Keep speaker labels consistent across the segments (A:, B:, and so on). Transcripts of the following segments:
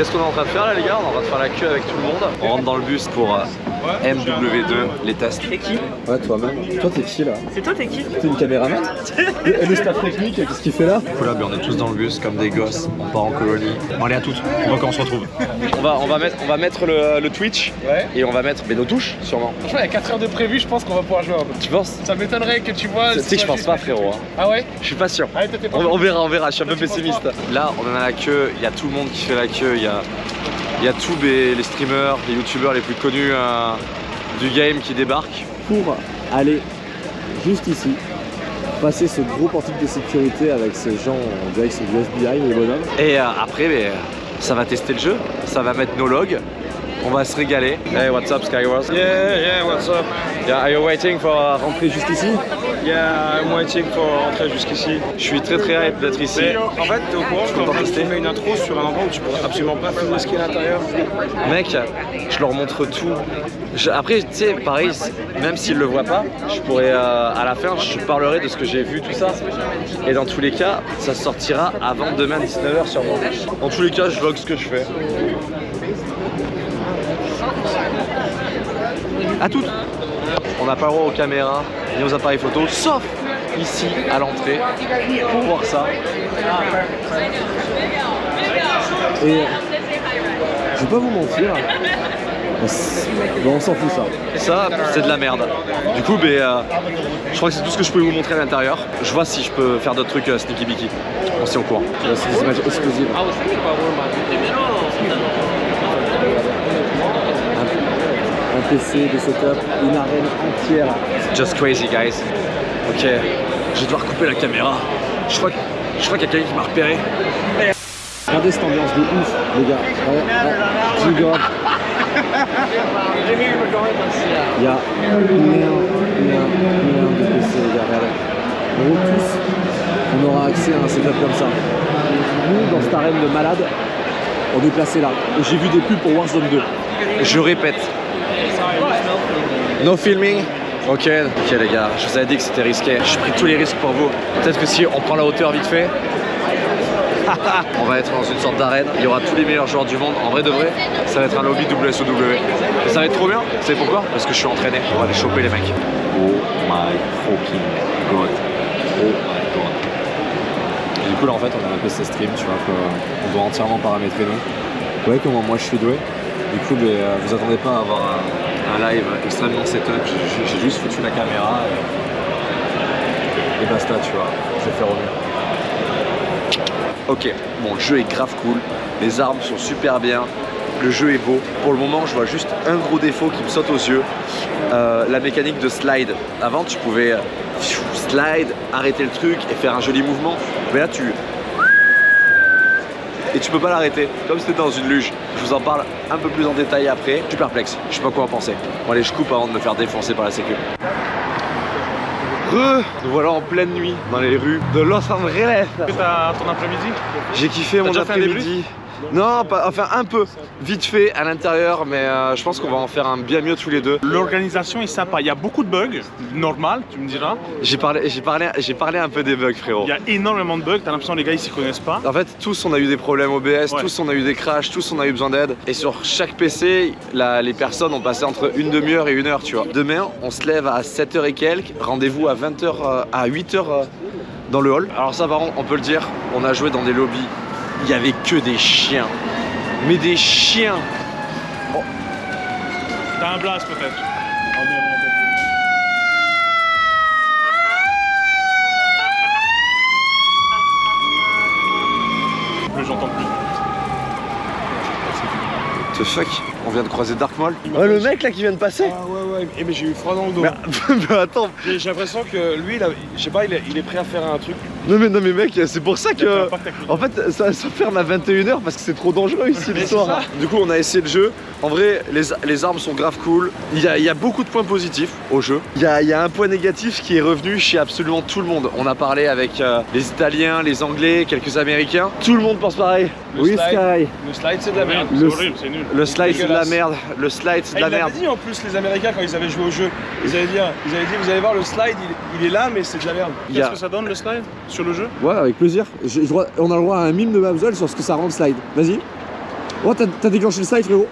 A: Qu'est-ce qu'on est en train de faire là les gars? On est en train de faire la queue avec tout le monde. On rentre dans le bus pour euh, MW2, les tests.
B: T'es qui
C: Ouais, toi-même. Toi, t'es qui là
B: C'est toi, t'es qui
C: T'es une caméraman Et le staff technique, qu'est-ce qu'il fait là
A: Du coup là, on est tous dans le bus comme des gosses. On part en colonie.
D: Bon, allez à toutes, on voit quand on se retrouve.
A: On va, on va mettre, on va mettre le, le Twitch
E: Ouais.
A: et on va mettre mais nos touches sûrement.
E: Franchement, il y a 4 heures de prévu, je pense qu'on va pouvoir jouer un peu.
A: Tu penses
E: Ça m'étonnerait que tu vois.
A: Tu sais que je pense pas frérot. hein.
E: Ah ouais
A: Je suis pas sûr.
E: Allez, pas
A: On, on verra, on verra, je suis un peu pessimiste. Là, on en a la queue, il y a tout le monde qui fait la queue, il y a, il y a tous les, les streamers, les youtubeurs les plus connus euh, du game qui débarquent.
C: Pour aller juste ici, passer ce gros portique de sécurité avec ces gens, on dirait du FBI, les bonhommes.
A: Et euh, après, mais, ça va tester le jeu, ça va mettre nos logs, on va se régaler. Hey, what's up Skywars?
F: Yeah, yeah, what's up?
A: Yeah, are you waiting for rentrer juste ici?
F: Yeah, I'm waiting pour rentrer jusqu'ici.
A: Je suis très très hype d'être ici.
F: Mais en fait, t'es au courant
A: Je
F: va
A: tester.
F: filmer une intro sur un endroit où tu pourrais absolument pas filmer ce qu'il y a à l'intérieur.
A: Mec, je leur montre tout. Je- après, tu sais, pareil, même s'ils le voient pas, je pourrais, euh, à la fin, je parlerai de ce que j'ai vu, tout ça. Et dans tous les cas, ça sortira avant demain 19h sûrement. Dans tous les cas, je vlog ce que je fais. À toutes On n'a pas le droit aux caméras ni aux appareils photo, sauf ici à l'entrée pour voir ça.
C: Et je vais pas vous mentir, on s- bon, on s'en fout ça.
A: Ça, c'est de la merde. Du coup, ben, euh, je crois que c'est tout ce que je pouvais vous montrer à l'intérieur. Je vois si je peux faire d'autres trucs euh, sneaky beaky. On s'y au courant.
C: C'est des images exclusives. Un, PC, des setups, une arène entière.
A: Just crazy, guys. Ok, je vais devoir couper la caméra. Je crois, je crois qu'il y a quelqu'un qui m'a repéré.
C: Regardez cette ambiance de ouf, les gars. Ouais, ouais. Il y a plein, plein, plein de PC, les gars. Regardez. Gros, tous, on aura accès à un setup comme ça. Nous, dans cette arène de malade, on est placé là. J'ai vu des pubs pour Warzone 2.
A: Je répète. No filming? Ok, ok les gars, je vous avais dit que c'était risqué. J'ai pris tous les risques pour vous. Peut-être que si on prend la hauteur vite fait, on va être dans une sorte d'arène. Il y aura tous les meilleurs joueurs du monde. En vrai de vrai, ça va être un lobby WSOW. Et ça va être trop bien. Vous savez pourquoi? Parce que je suis entraîné. On va les choper les mecs. Oh my fucking god. Oh my god.
C: Et du coup, là, en fait, on a un PC stream, tu vois, qu'on doit entièrement paramétrer nous. Vous voyez comment moi je suis doué Du coup, euh, vous attendez pas à avoir un, un live extrêmement setup. J'ai juste foutu la caméra et, basta, tu vois. Je vais faire au mieux.
A: Ok, bon, le jeu est grave cool, les armes sont super bien, le jeu est beau. Pour le moment, je vois juste un gros défaut qui me saute aux yeux, euh, la mécanique de slide. Avant, tu pouvais euh, slide, arrêter le truc et faire un joli mouvement. Mais là, tu... Et tu peux pas l'arrêter, comme si t'étais dans une luge. Je vous en parle un peu plus en détail après. Je suis perplexe, je sais pas quoi en penser. Bon allez, je coupe avant de me faire défoncer par la sécu. Re, nous voilà en pleine nuit dans les rues de Los Angeles.
F: T'as ton après-midi?
A: J'ai kiffé mon après-midi. Non, pas, enfin un peu, vite fait à l'intérieur, mais euh, je pense qu'on va en faire un bien mieux tous les deux.
D: L'organisation est sympa, il y a beaucoup de bugs, normal, tu me diras.
A: J'ai parlé, j'ai parlé, j'ai parlé un peu des bugs, frérot.
D: Il y a énormément de bugs, t'as l'impression que les gars ils s'y connaissent pas.
A: En fait, tous on a eu des problèmes OBS,
D: Ouais.
A: tous on a eu des crashs, tous on a eu besoin d'aide. Et sur chaque PC, la- les personnes ont passé entre une demi-heure et une heure, tu vois. Demain, on se lève à 7h et quelques, rendez-vous à 20h, euh, à 8h euh, dans le hall. Alors ça, par contre, on peut le dire, on a joué dans des lobbies. Il y avait que des chiens. Mais des chiens
D: T'as un blast peut-être. Plus j'entends plus.
A: The fuck? On vient de croiser Dark Maul? Ouais, le mec là qui vient de passer
F: Ah ouais, ouais, et mais j'ai eu froid dans le dos.
A: mais, mais attends,
F: J'ai l'impression que lui, je sais pas, il est, il est prêt à faire un truc.
A: Non mais, non mais mec, c'est pour ça que... En fait, ça, ça ferme à 21h parce que c'est trop dangereux ici le soir. Du coup, on a essayé le jeu. En vrai, les, les armes sont grave cool. Il y, a, il y a beaucoup de points positifs au jeu. Il y a, il y a un point négatif qui est revenu chez absolument tout le monde. On a parlé avec euh, les Italiens, les Anglais, quelques Américains. Tout le monde pense pareil.
F: Le
C: Oui,
F: slide.
C: Sky
F: Le slide, c'est de la merde.
D: C'est
C: Le-
D: horrible, c'est nul.
A: Le slide, c'est de la merde. Le slide, c'est
F: Ah,
A: de la
F: il
A: merde.
F: dit en plus les Américains quand ils avaient joué au jeu. Ils avaient dit, ils avaient dit vous allez voir le slide, il, il est là mais c'est de la merde.
A: A-
D: Qu'est-ce que ça donne le slide? Sur le jeu
C: Ouais, avec plaisir. Je on a le droit à un mime de Babsol sur ce que ça rend le slide. Vas-y. Oh, t'as déclenché le slide, frérot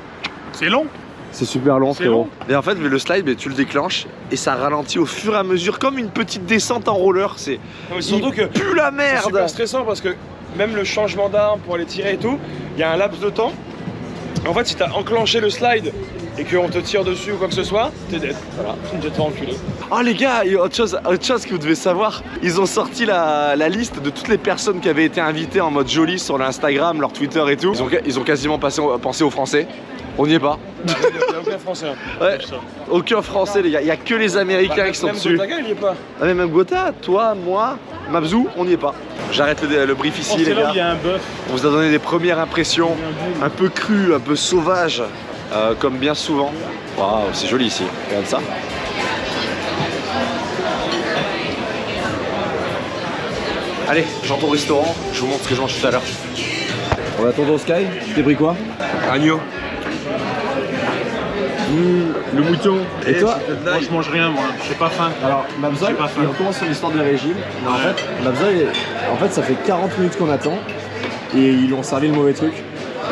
D: C'est long.
C: C'est super long,
D: C'est
C: frérot.
D: long.
A: Et en fait, mais le slide, mais tu le déclenches et ça ralentit au fur et à mesure, comme une petite descente en roller. C'est
F: surtout que
A: plus la
F: c'est
A: merde.
F: super stressant parce que même le changement d'arme pour aller tirer et tout, il y a un laps de temps. En fait, si t'as enclenché le slide et qu'on te tire dessus ou quoi que ce soit, t'es dead. Voilà, tu te enculer.
A: Oh les gars, il y a autre chose, autre chose que vous devez savoir, ils ont sorti la, la liste de toutes les personnes qui avaient été invitées en mode joli sur l'Instagram, leur Twitter et tout. Ils ont, ils ont quasiment passé, pensé aux Français. On n'y est pas.
F: Il n'y a aucun français. hein.
A: Ouais. Aucun Français les gars, il y a que les Américains
F: Bah,
A: qui sont
F: même
A: dessus.
F: Gotaga, il y est pas.
A: Ah mais même Gotha, toi, moi, Mabzou, on n'y est pas. J'arrête le, le brief ici les
D: c'est là où
A: gars.
D: il y a un bœuf.
A: On vous a donné des premières impressions, un peu crues, un peu sauvages, euh, comme bien souvent. Waouh, c'est joli ici, regarde ça. Allez, j'entends au restaurant, je vous montre ce que je mange tout à l'heure.
C: On attend au Sky. T'es pris quoi?
A: Agneau.
C: Le mouton. Et toi?
D: Moi, je mange rien, moi. J'ai pas faim.
C: Alors, Mabza,
D: J'ai pas faim.
C: il recommence son histoire de régime. En fait, Mabza, en fait, ça fait 40 minutes qu'on attend. Et ils lui ont servi le mauvais truc.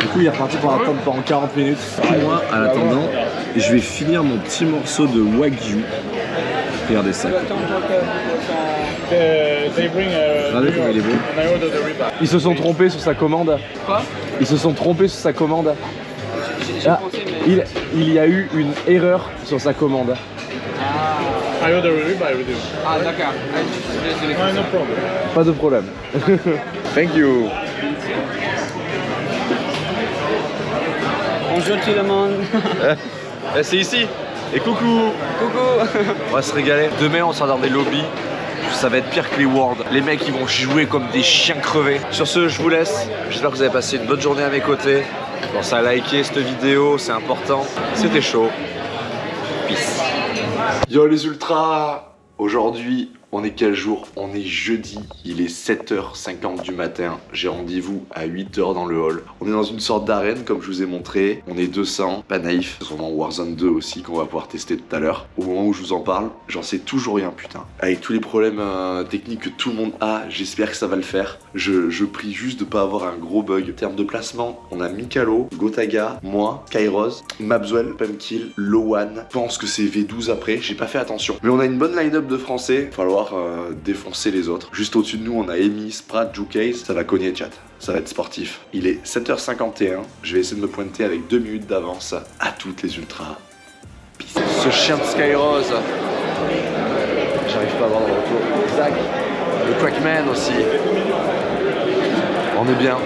C: Du coup, il est reparti pour attendre pendant 40 minutes. Moi, en attendant, je vais finir mon petit morceau de Wagyu. Regardez ça. Regardez comment il est beau.
D: and I order the ribeye.
C: Ils se sont trompés sur sa commande.
E: Quoi?
C: Ils se sont trompés sur sa commande. Ah, il, il y a eu une erreur sur sa commande.
E: Ah, d'accord. Ah,
D: problem.
C: Pas de problème. Thank you.
E: Bonjour tout le monde.
A: Eh, c'est ici. Et coucou.
E: Coucou.
A: On va se régaler. Demain, on sera dans des lobbies. Ça va être pire que les Worlds. Les mecs, ils vont jouer comme des chiens crevés. Sur ce, je vous laisse. J'espère que vous avez passé une bonne journée à mes côtés. Pensez à liker cette vidéo, c'est important. C'était chaud. Peace. Yo les ultras Aujourd'hui, on est quel jour On est jeudi, il est 7h50 du matin. J'ai rendez-vous à 8h dans le hall. On est dans une sorte d'arène, comme je vous ai montré. On est 200, pas naïf. Sûrement Warzone 2 aussi qu'on va pouvoir tester tout à l'heure. Au moment où je vous en parle, j'en sais toujours rien, putain. Avec tous les problèmes euh, techniques que tout le monde a, j'espère que ça va le faire. Je, je prie juste de pas avoir un gros bug. En termes de placement, on a Mikalo, Gotaga, moi, Kairos, Mabswell, Pumpkill, Lowan. Je pense que c'est V12 après, j'ai pas fait attention. Mais on a une bonne line-up de français. Il va falloir euh, défoncer les autres. Juste au-dessus de nous, on a Amy, Sprat, Jukaze. Ça va cogner, chat. Ça va être sportif. Il est 7h51. Je vais essayer de me pointer avec 2 minutes d'avance à toutes les ultras. Peace. Ce chien de Skyrose. J'arrive pas à voir dans le retour. Zach. Le Crackman aussi. On est bien.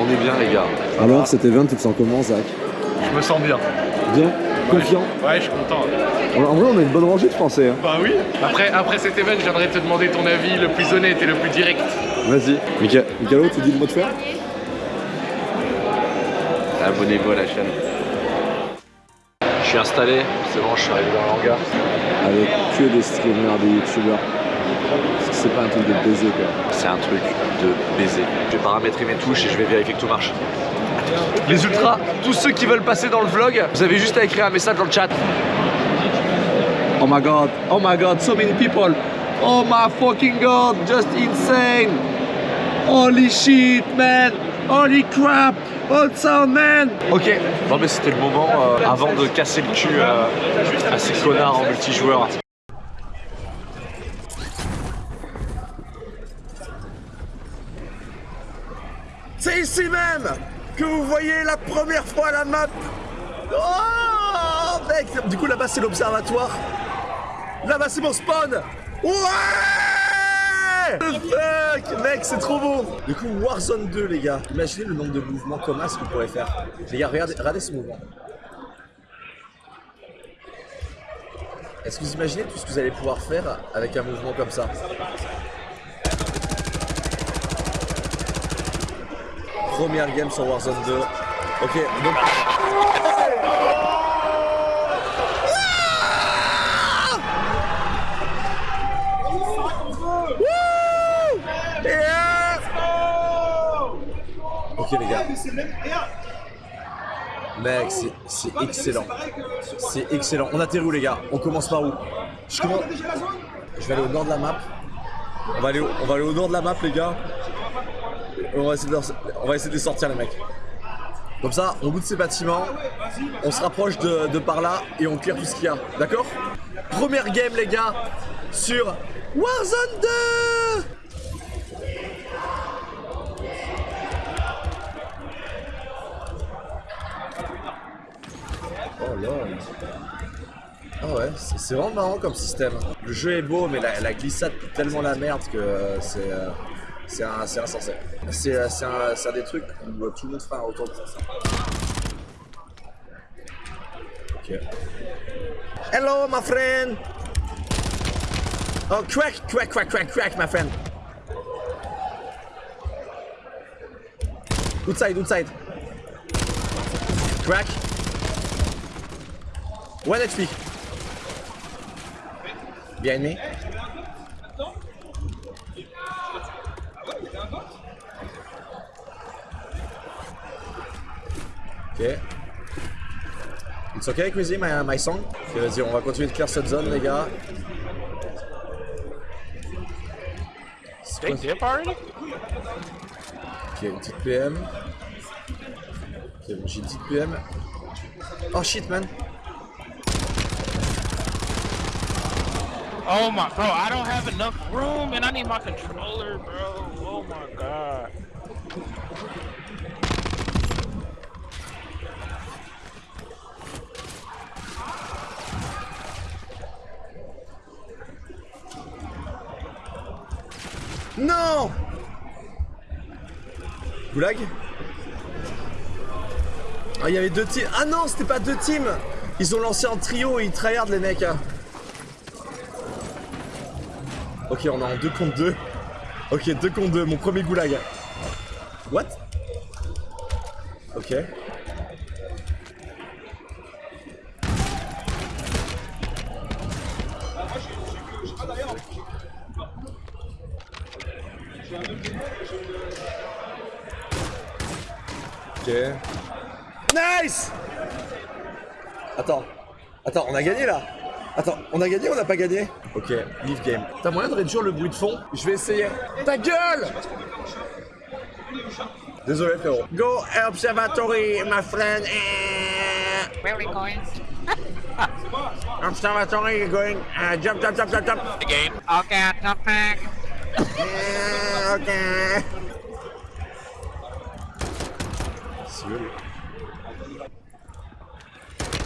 A: On est bien, les gars.
C: Alors, cet event, tu te sens comment, Zach?
D: Je me sens bien.
C: Bien? Confiant?
D: Ouais, je suis content.
C: En vrai, on a une bonne rangée de Français. hein.
D: Bah oui. Après, après cet event, je viendrai te demander ton avis le plus honnête et le plus direct.
C: Vas-y. Mika Mikalo, tu dis le mot de fer?
A: Abonnez-vous à la chaîne. Je suis installé. C'est bon, je suis arrivé dans le hangar.
C: Avec que des streamers, des youtubeurs. Parce que c'est pas un truc de baiser, quoi.
A: C'est un truc de baiser. Je vais paramétrer mes touches et je vais vérifier que tout marche. Les ultras, tous ceux qui veulent passer dans le vlog, vous avez juste à écrire un message dans le chat. Oh my god, oh my god, so many people. Oh my fucking god, just insane. Holy shit, man. Holy crap. All sound, man? Ok, non mais c'était le moment euh, avant de casser le cul euh, à ces connards en multijoueur. C'est ici même que vous voyez la première fois la map. Oh mec Du coup là-bas c'est l'observatoire. Là-bas c'est mon spawn. Ouais The fuck Mec c'est trop beau Du coup Warzone 2 les gars. Imaginez le nombre de mouvements communs ce qu'on pourrait faire. Les gars regardez, regardez ce mouvement. Est-ce que vous imaginez tout ce que vous allez pouvoir faire avec un mouvement comme ça? Première game sur Warzone 2. Ok, donc. Mec, c'est- c'est excellent. C'est excellent. On atterrit où les gars? On commence par où? Je commence. Je vais aller au nord de la map. On va aller au, on va aller au nord de la map les gars. On va essayer de, leur- on va essayer de les sortir les mecs. Comme ça, on loot ces bâtiments, on se rapproche de, de par là et on clear tout ce qu'il y a. D'accord? Première game, les gars, sur Warzone 2 lol. Ah ouais, c'est vraiment marrant comme système. Le jeu est beau, mais la, glissade pue tellement la merde que euh, c'est euh, c'est insensé. C'est euh, c'est un, des trucs où tout le monde fera un retour de ça. Ok. Hello, my friend! Oh, crack, crack, crack, crack, crack, my friend! Outside, outside. Crack. One HP. Behind me. Ok. It's okay, Quizy, my, my song? Ok, vas-y, on va continuer de clear cette zone, les gars. Quoi-
E: Dip already?
A: Ok, une petite PM. Ok, bon, j'ai une petite PM. Oh shit, man.
B: Oh my, bro, I don't have enough room and I need my controller, bro. Oh my god.
A: Non Goulag? Ah, il y avait deux teams. Ah non, c'était pas deux teams Ils ont lancé en trio et ils tryhard les mecs. hein. Ok, on est en 2 contre 2. Ok, 2 contre 2, mon premier goulag. What? Ok. Ok. Nice Attends. Attends, on a gagné là Attends, on a gagné ou on n'a pas gagné Ok, leave game. T'as moyen de réduire le bruit de fond Je vais essayer. Ta gueule Désolé frérot. Go observatory, my friend.
B: Where are we going?
A: Observatory going. Uh, jump, jump, jump, jump, jump.
B: The game. Okay, top pack.
A: Eh, ok. C'est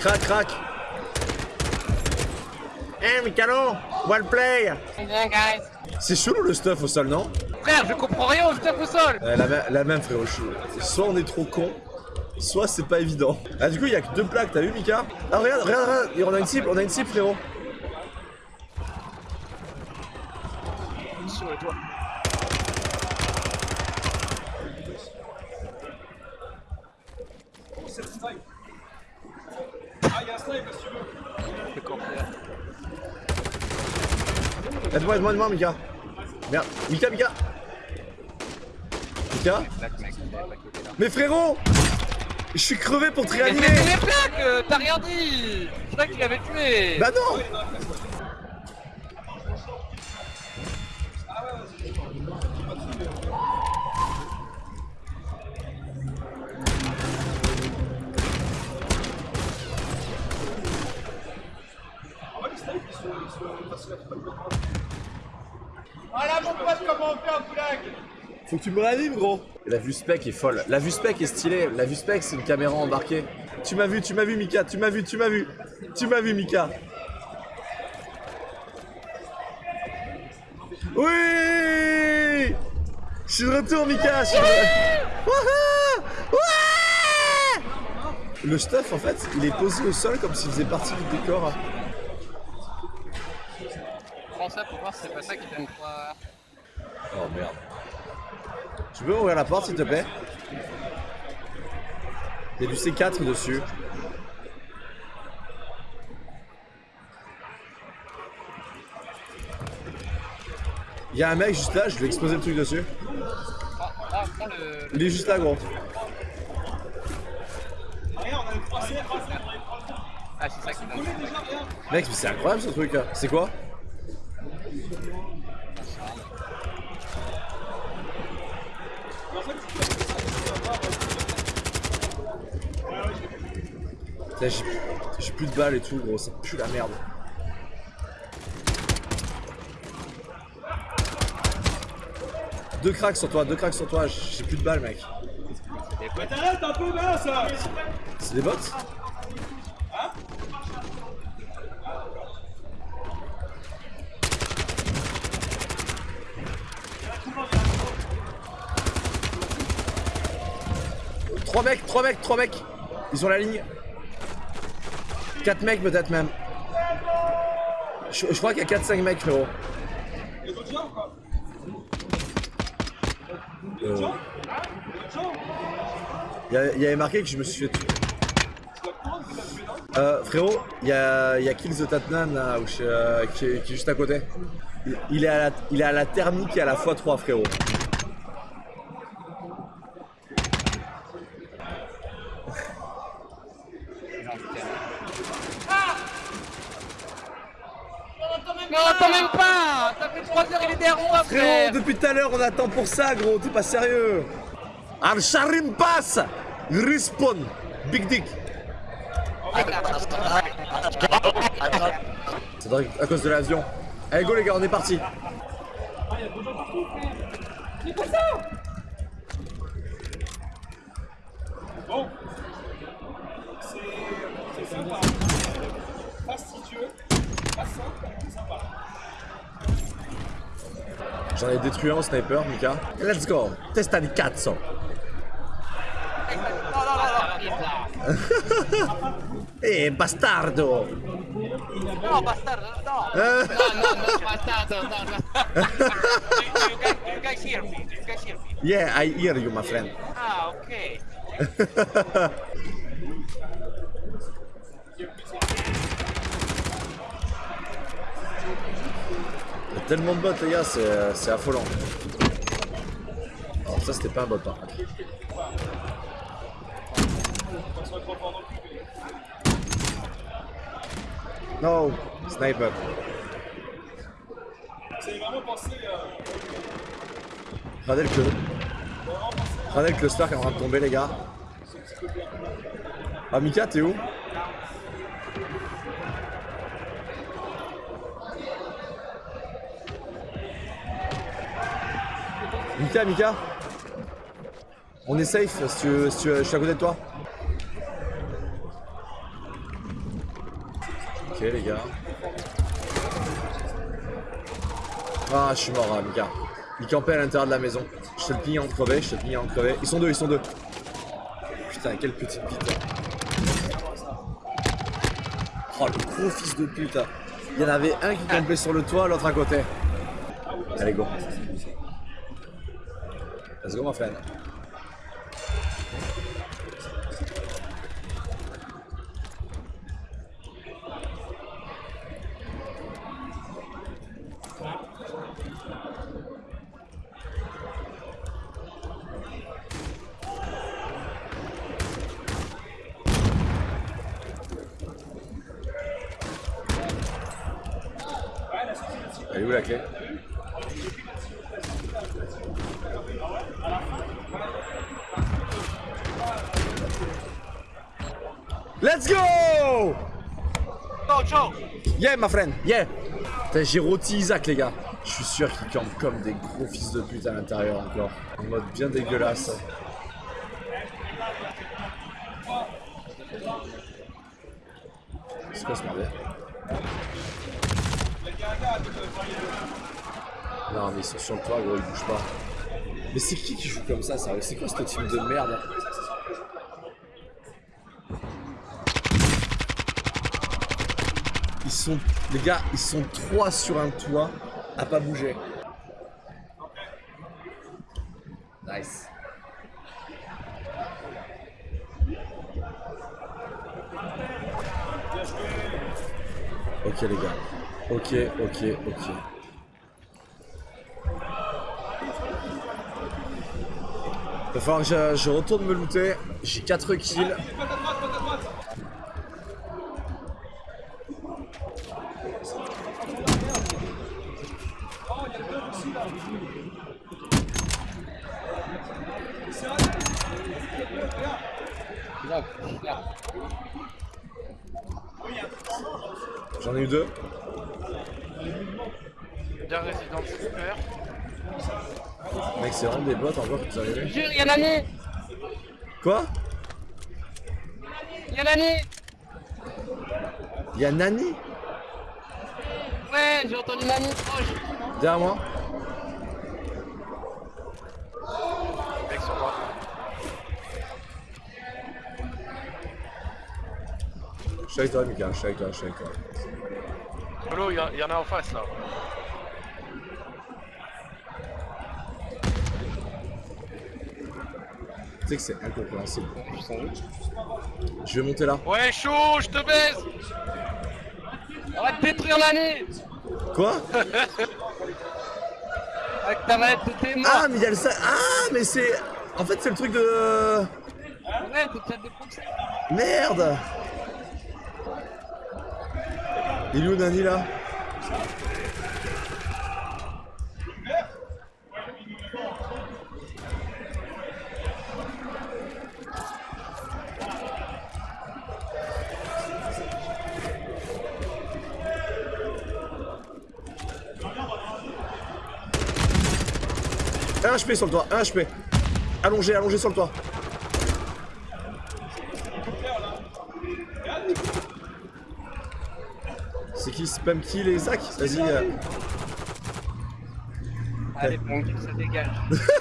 A: Crac, crac. Eh, Mikalo, well play.
B: Yeah, guys.
A: C'est chelou le stuff au sol, non?
B: Frère, je comprends rien au stuff au sol.
A: Euh, la, même frérot, je- soit on est trop con, soit c'est pas évident. Ah du coup il y a que deux plaques, t'as vu Mika? Ah regarde, regarde, regarde, on a une cible, on a une cible frérot.
B: Sur le toit. Le camp, frère.
A: Aide-moi, aide-moi, aide-moi Mika. Merde, Mika, Mika Mika. Mais frérot Je suis crevé pour te
B: Mais
A: réanimer
B: c'est les plaques, euh, t'as rien dit Je croyais que tu l'avais tué
A: Bah non tu me réanimes gros La vue spec est folle. La vue spec est stylée. La vue spec c'est une caméra embarquée. Tu m'as vu, tu m'as vu Mika, tu m'as vu, tu m'as vu. Tu m'as vu Mika. Oui Je suis de retour Mika je suis de- Wouhou Ouais Le stuff en fait, il est posé au sol comme s'il faisait partie du décor.
B: Prends ça pour voir si c'est pas ça qui donne.
A: Oh merde. Tu peux ouvrir la porte s'il te plaît? Il y a du C4 dessus. Il y a un mec juste là, je vais exploser le truc dessus. Il est juste là gros.
B: Ah, c'est ça
A: Mec, mais c'est incroyable ce truc. C'est quoi? J'ai plus de balles et tout, gros, ça pue la merde. Deux cracks sur toi, deux cracks sur toi, j'ai plus de balles, mec.
C: T'arrêtes un peu là, ça
A: C'est des bots Trois mecs, trois mecs, trois mecs Ils ont la ligne. Quatre mecs peut-être même. Je, crois qu'il y a 4-5 mecs frérot. Euh, Il il y avait marqué que je me suis fait tuer. Euh, frérot, il y a, y Kills the Tatnan là, où je- euh, qui, est, juste à côté. Il, il est à la, il est à la thermique et à la x3 frérot.
B: Mais on attend même pas Ça fait 3 heures, il est derrière moi,
A: Frérot,
B: frère
A: depuis tout à l'heure on attend pour ça gros, t'es pas sérieux. Al Sharim passe Respawn Big Dick C'est dingue, à cause de l'avion. Allez go les gars, on est parti. J'en ai détruit un au sniper, Mika. Let's go, testa di cazzo. Eh, bastardo!
B: No, bastardo, no. No, no, no, bastardo, no, no you, you, guys, you guys hear me, you guys hear me
A: Yeah, I hear you, my friend.
B: Ah, ok
A: Il y a tellement de bots, les gars, c'est c'est affolant. Alors, ça, c'était pas un bot, par contre. No, sniper. Regardez le cluster. Regardez le cluster qui est en train de tomber, les gars. Ah, Mika, t'es où? Mika, Mika On est safe si tu, je suis à côté de toi. Ok les gars. Ah je suis mort hein, Mika. Il campait à l'intérieur de la maison. Je te le en crevé, je te le en crevé. Ils sont deux, ils sont deux. Putain, quelle petite bite. Oh le gros fils de pute. Il y en avait un qui campait sur le toit, l'autre à côté. Allez go. Let's go, my friend. Let's go
B: Go, Joe
A: Yeah, my friend, yeah J'ai rôti Isaac, les gars. Je suis sûr qu'ils campent comme des gros fils de pute à l'intérieur encore. En mode bien dégueulasse. C'est quoi ce Non, mais ils sont sur le toit, gros, ils bougent pas. Mais c'est qui qui joue comme ça, sérieux? C'est quoi ce team de merde? les gars, ils sont trois sur un toit à pas bouger. Nice. Ok les gars. Ok, ok, ok. Il va falloir que je, je retourne me looter. J'ai 4 kills. Des bots encore que tu arrivé.
B: Jure, y'a Nani
A: Quoi?
B: Y'a Nani
A: Y'a Nani?
B: Ouais, j'ai entendu Nani proche.
A: derrière moi
B: Mec sur moi.
A: Je suis avec toi, Mika, je suis avec toi, je suis avec toi.
B: A en face là.
A: Tu sais que c'est incompréhensible. Je vais monter là.
B: Ouais, chaud, je te baise Arrête de détruire Nani
A: Quoi
B: Avec ta manette de tes
A: Ah, mais il y a le sa- Ah, mais c'est. En fait, c'est le truc de.
B: Ouais, défoncé.
A: Merde Il est où Nani là? Un HP sur le toit, un HP. Allongé, allongé sur le toit. C'est qui Spam Kill et Zach? Vas-y. euh,
B: Allez, bon, ça dégage.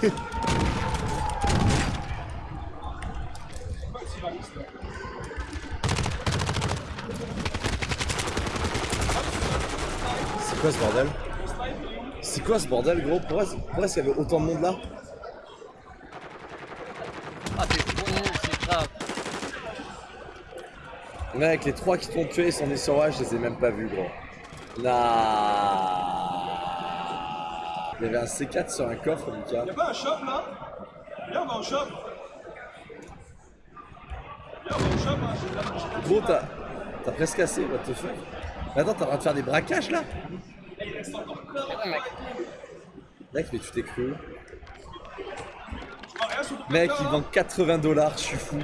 A: C'est quoi ce bordel C'est quoi ce bordel gros Pourquoi, pourquoi est-ce qu'il y avait autant de monde là
B: Ah, t'es nul, c'est grave.
A: Les trois qui t'ont tué, des sur je les ai même pas vus gros. Nah. Il y avait un C4 sur un coffre, Mika.
C: Y'a pas un shop là? Viens, on va au shop Viens, on va au shop, hein.
A: Gros, t'as t'as presque assez, what the fuck? Mais Attends, t'es en train de faire des braquages là?
B: Ouais, mec.
A: Mec, mais tu t'es cru Mec, il
C: hein.
A: vend 80 dollars, je suis fou.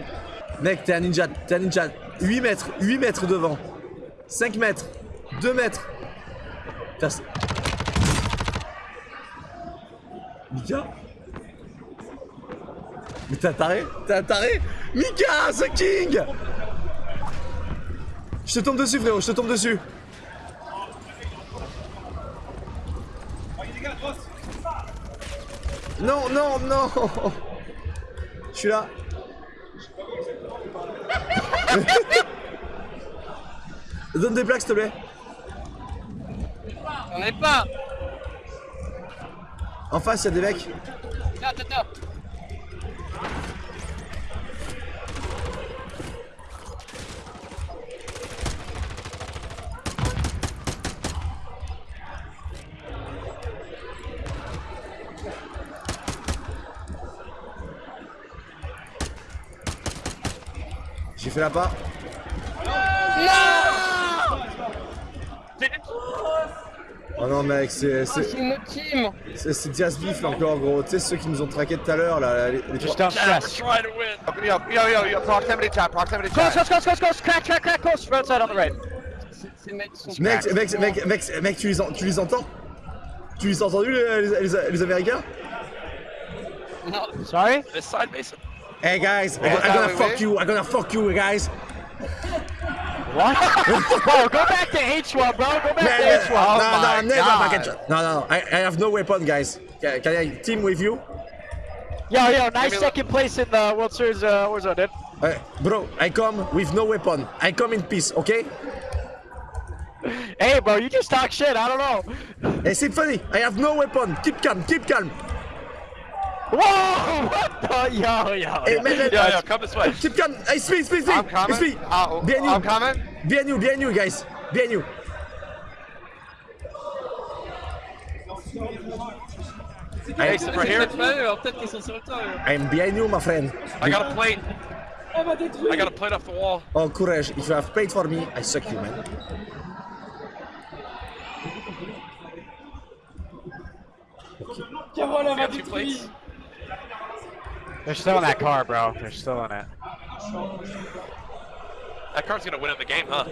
A: Mec, t'es un ninja, t'es un ninja. 8 mètres, 8 mètres devant. 5 mètres, 2 mètres. Putain, c'est- Mika Mais t'es un taré T'es un taré Mika, The King Je te tombe dessus, frérot, je te tombe dessus. Non, non, non Je suis là. Donne des plaques, s'il te plaît.
B: J'en ai pas
A: En face, il y a des mecs. J'ai fait la part. Oh non, mec, c'est.
B: Oh,
A: C'est
B: team
A: Diaz Beef encore, gros. Tu sais, ceux qui nous ont traqué tout à l'heure, là. Les, les
B: try to win
E: Yo, yo, yo, yo, proximity chat, proximity chat.
B: Close, close, close, close, crack, crack, crack, close, right side on the right. Ces mecs sont
A: Mec, mec, mec, mec, mec, tu les, en- tu les entends? Tu les as entendus, les, les- les- les Américains?
B: Non. Sorry? This side, Mason.
C: Hey guys, I,
E: Yeah,
C: am gonna fuck you. I'm gonna fuck you, guys.
G: What? bro, go back to H1, bro. Go back
C: Man,
G: to H1.
C: no, no, never
E: God.
C: fucking try. No, no, I, I have no weapon, guys. Can, can I team with you?
G: Yo, yo, nice
E: me-
G: second place in the World Series uh, Warzone, dude.
C: Uh, bro, I come with no weapon. I come in peace, okay?
G: Hey, bro, you just talk shit. I don't know.
C: Hey, Symphony, I have no weapon. Keep calm, keep calm.
G: Whoa! What the? Yo, yo.
C: Hey,
G: yo.
C: man, man,
E: Yo, yo, come this way.
C: keep calm. Hey, speed, speed, speed.
E: I'm coming.
C: Speed.
E: Uh,
C: Behind you.
E: I'm coming.
C: Behind you, behind you, guys. Behind you.
E: Hey, sit right here.
C: I'm behind you, my friend.
E: I got a plate. I got a plate off the wall.
C: Oh, courage. If you have paid for me, I suck you, man.
E: You got two plates.
G: They're still in that car, bro. They're still in it.
E: That car's gonna win in the game, huh?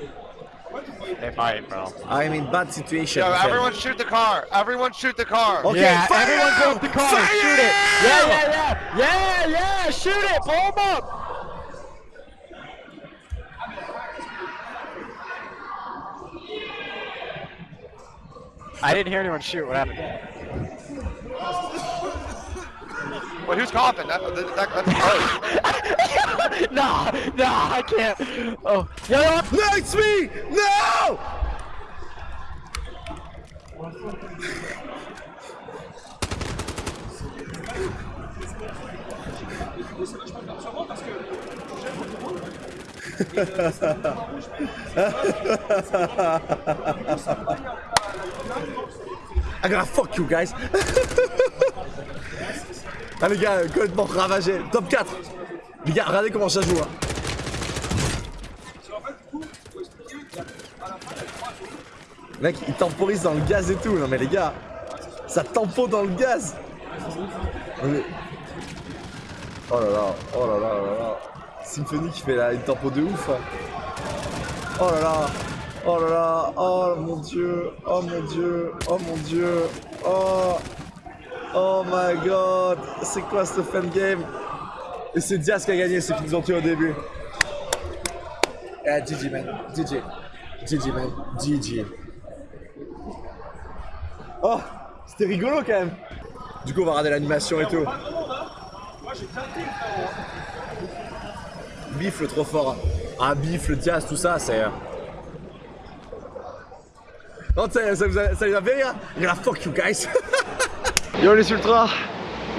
G: They might, bro.
C: I'm in bad situation.
E: Yo,
C: my friend.
E: everyone shoot the car. Everyone shoot the car.
C: Okay,
G: yeah,
C: fire!
G: everyone go the car.
C: Fire!
G: Shoot it. Yeah, yeah, yeah. Yeah, yeah. Shoot it. Blow 'em up. I didn't hear anyone shoot. What happened?
E: Wait, who's coughing? That, that, that, that's gross.
G: nah, nah, I can't. Oh, yo, yo.
C: No, it's me! No! I'm gonna fuck you guys. ah les gars, complètement ravagé. Top 4. Les gars, regardez comment ça joue. hein. Mec, il temporise dans le gaz et tout. Non mais les gars, ça tempo dans le gaz. Mais- Oh là là, oh là là, oh là là. Symphony qui fait la, une tempo de ouf. hein. Oh là là, oh là là, oh mon dieu, oh mon dieu, oh mon dieu, oh, oh my god, c'est quoi ce fan game? Et c'est Diaz qui a gagné, ceux qui nous ont tués au début. Eh, GG man, GG, GG man, GG. Oh, c'était rigolo quand même. Du coup, on va regarder l'animation et tout. Bifle trop fort. Ah, Bifle, Diaz, tout ça, c'est. euh, Non, ça, ça vous a, ça vous a fait
A: Yo les ultras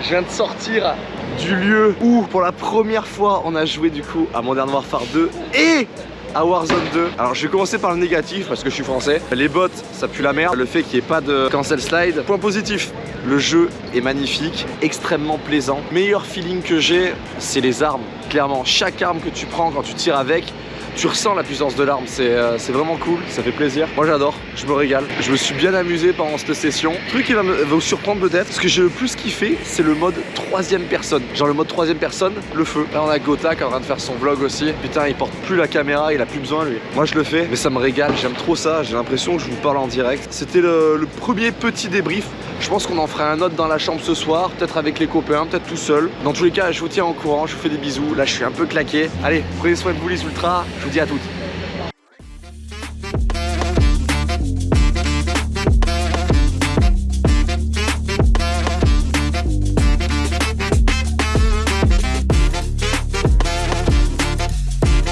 A: Je viens de sortir du lieu où pour la première fois on a joué du coup à Modern Warfare 2 et à Warzone 2 Alors je vais commencer par le négatif parce que je suis français. Les bots ça pue la merde. Le fait qu'il n'y ait pas de cancel slide. Point positif. Le jeu est magnifique, extrêmement plaisant. Meilleur feeling que j'ai c'est les armes. Clairement chaque arme que tu prends quand tu tires avec tu ressens la puissance de l'arme, c'est euh, c'est vraiment cool, ça fait plaisir. Moi j'adore, je me régale. Je me suis bien amusé pendant cette session. Le truc qui va, vous surprendre peut-être, ce que j'ai le plus kiffé, c'est le mode troisième personne. Genre le mode troisième personne, le feu. Là on a Gotha qui est en train de faire son vlog aussi. Putain, il porte plus la caméra, il a plus besoin lui. Moi je le fais, mais ça me régale, j'aime trop ça. J'ai l'impression que je vous parle en direct. C'était le, premier petit débrief. Je pense qu'on en fera un autre dans la chambre ce soir, peut-être avec les copains, peut-être tout seul. Dans tous les cas, je vous tiens au courant, je vous fais des bisous. Là, je suis un peu claqué. Allez, prenez soin de vous les ultras. Vous dis à toutes.